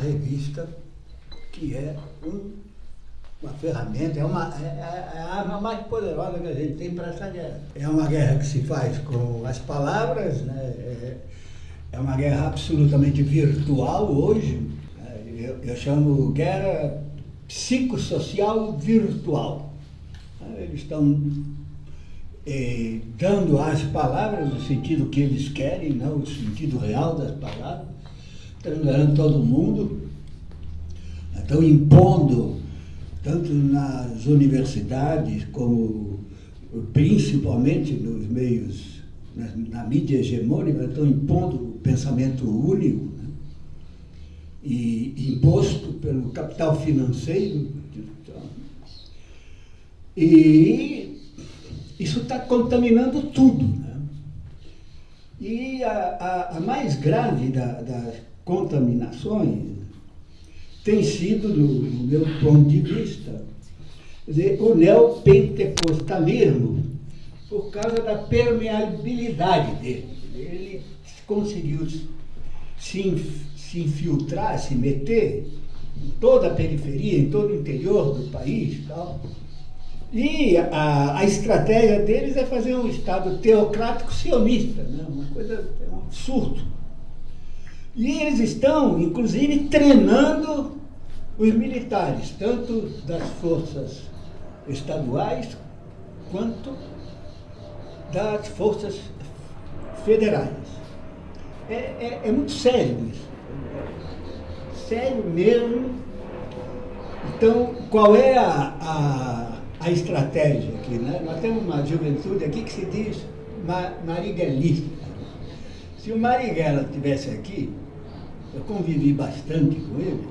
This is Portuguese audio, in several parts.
revista que é um, uma ferramenta, é, uma, é, é, a arma mais poderosa que a gente tem para essa guerra. É uma guerra que se faz com as palavras, né? é, é uma guerra absolutamente virtual hoje. Né? Eu, eu chamo guerra psicossocial virtual. Eles estão eh, dando as palavras no sentido que eles querem, não o sentido real das palavras, enganando todo mundo, estão impondo, tanto nas universidades como principalmente nos meios, na, na mídia hegemônica, estão impondo o pensamento único, né? e imposto pelo capital financeiro. E isso está contaminando tudo. Né? E a, a, a, mais grave da, das contaminações tem sido, do, meu ponto de vista, o neopentecostalismo, por causa da permeabilidade dele. Ele conseguiu se, se infiltrar, se meter em toda a periferia, em todo o interior do país tal. E a, a estratégia deles é fazer um Estado teocrático sionista, né? uma coisa, é um absurdo. E eles estão, inclusive, treinando os militares, tanto das forças estaduais quanto das forças federais. É, é, é muito sério isso. Sério mesmo. Então, qual é a, a, a estratégia aqui? Né? Nós temos uma juventude aqui que se diz mariguelista. Se o Marighella estivesse aqui, eu convivi bastante com ele,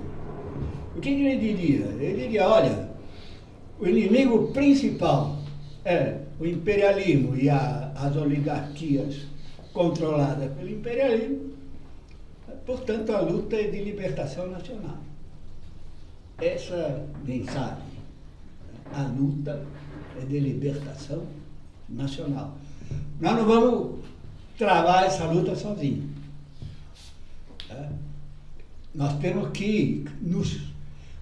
o que ele diria? Ele diria, olha, o inimigo principal é o imperialismo e a, as oligarquias controladas pelo imperialismo, portanto a luta é de libertação nacional. Essa mensagem, a luta é de libertação nacional. Nós não vamos travar essa luta sozinhos. Tá? Nós temos que nos,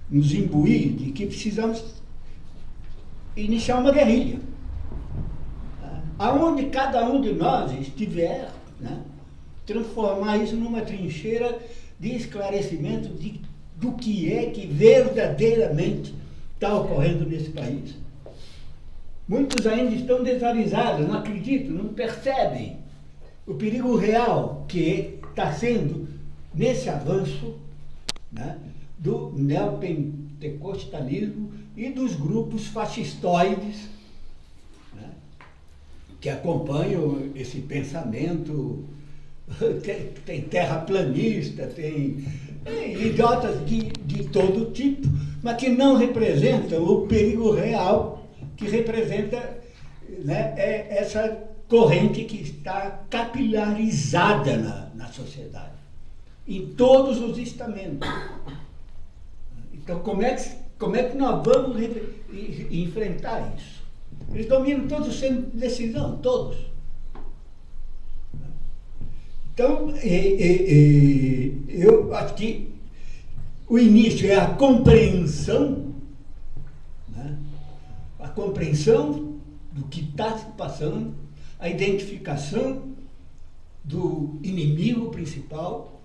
nos imbuir de que precisamos iniciar uma guerrilha. Tá? Aonde cada um de nós estiver, né? transformar isso numa trincheira de esclarecimento de, do que é que verdadeiramente está ocorrendo nesse país. Muitos ainda estão desavisados, não acreditam, não percebem o perigo real que está sendo nesse avanço né, do neopentecostalismo e dos grupos fascistoides né, que acompanham esse pensamento. Tem, tem terraplanista, tem, tem idiotas de, de todo tipo, mas que não representam o perigo real que representa né, é essa corrente que está capilarizada na, na sociedade, em todos os estamentos. Então, como é que, como é que nós vamos enfrentar isso? Eles dominam todos sem decisão, todos. Então, e, e, e, eu acho que o início é a compreensão, né? a compreensão do que está se passando a identificação do inimigo principal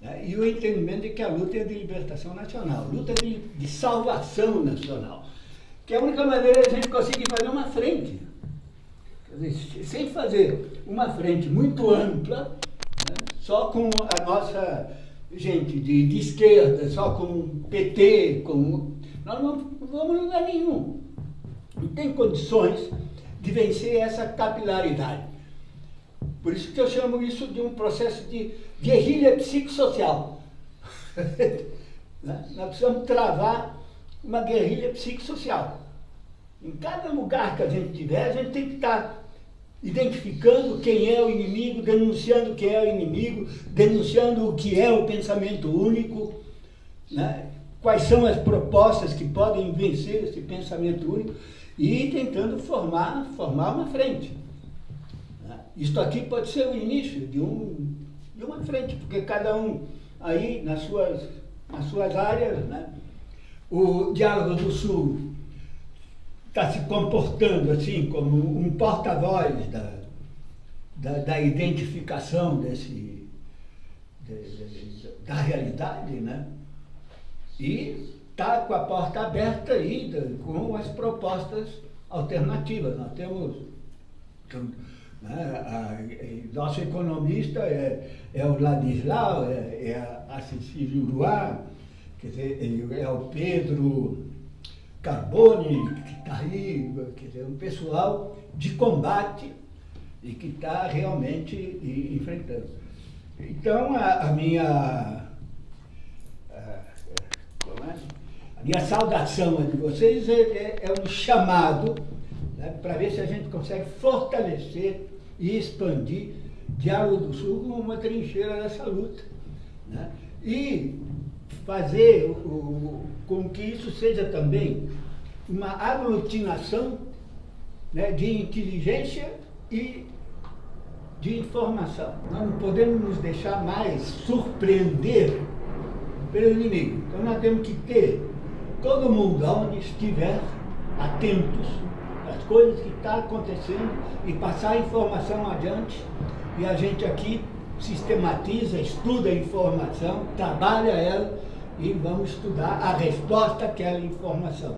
né, e o entendimento de que a luta é de libertação nacional, luta de, de salvação nacional, que é a única maneira de a gente conseguir fazer uma frente. Dizer, sem fazer uma frente muito ampla, né, só com a nossa gente de, de esquerda, só com PT, com, nós não vamos a lugar nenhum. Não tem condições de vencer essa capilaridade. Por isso que eu chamo isso de um processo de guerrilha psicossocial. né? Nós precisamos travar uma guerrilha psicossocial. Em cada lugar que a gente tiver, a gente tem que estar identificando quem é o inimigo, denunciando quem é o inimigo, denunciando o que é o pensamento único, né? quais são as propostas que podem vencer esse pensamento único e tentando formar, formar uma frente. Né? Isto aqui pode ser o início de, um, de uma frente, porque cada um aí nas suas nas suas áreas. Né? O Diálogo do Sul está se comportando assim como um porta-voz da, da, da, identificação desse, de, de, da realidade, né? E está com a porta aberta aí com as propostas alternativas. Nós temos né, a, a, nosso economista é, é o Ladislau, é, é a, Cecília Uruá, quer dizer, é o Pedro Carbone, que está aí, quer dizer, um pessoal de combate e que está realmente enfrentando. Então, a, a minha, a, é? A, minha saudação de vocês é, é, é um chamado né, para ver se a gente consegue fortalecer e expandir Diálogo do Sul como uma trincheira dessa luta. Né? E fazer o, com que isso seja também uma aglutinação né, de inteligência e de informação. Nós não podemos nos deixar mais surpreender pelo inimigo. Então nós temos que ter todo mundo, onde estiver, atentos às coisas que estão tá acontecendo e passar a informação adiante. E a gente aqui sistematiza, estuda a informação, trabalha ela e vamos estudar a resposta àquela informação.